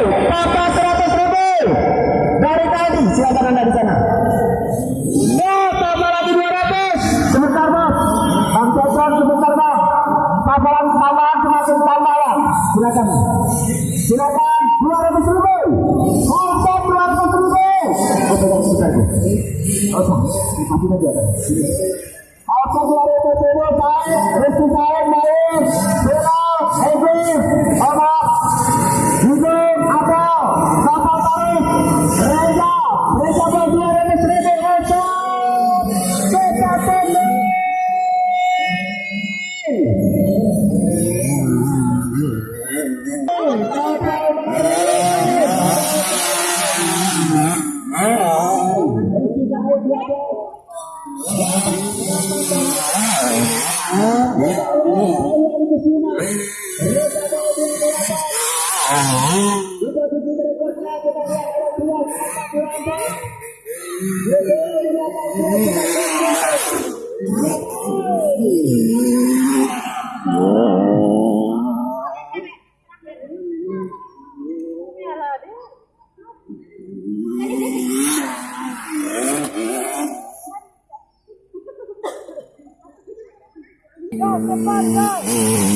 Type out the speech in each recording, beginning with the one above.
Papa seratus ribu dari tadi silakan anda di sana. Ya. Sebentar bos, Bang sebentar. Tambahan semakin ya. Silakan, silakan dua ratus ribu. Untuk dua ratus ribu. Sebentar bu. Oh, kasih aja kan. Aku saya, Yeah. Oh my God!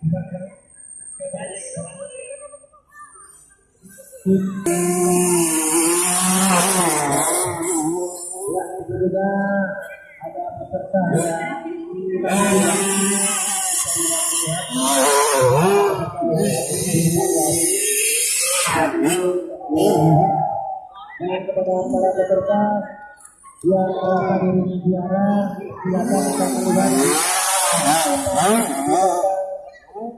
Kepada para peserta yang silakan kita kembali.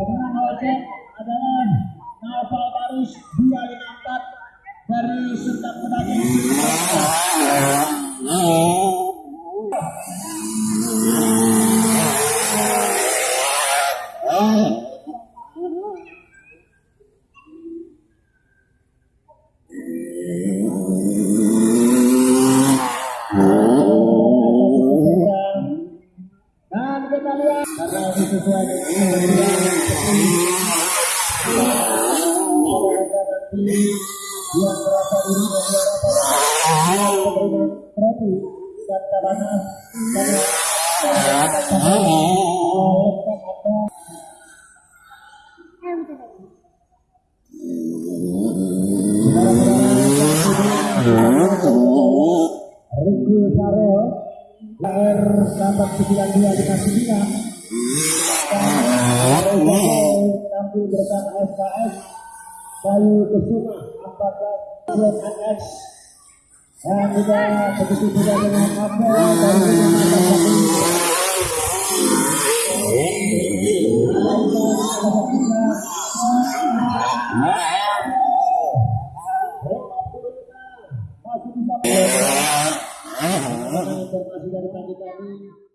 Pemenang ojek adalah Naufal Barus 254 dari Sunda Pedagang. Riku Sarel, R 89259, Bupati berkat SKS Bayu Kesuma apakah SKS yang juga begitu juga dengan apa? dan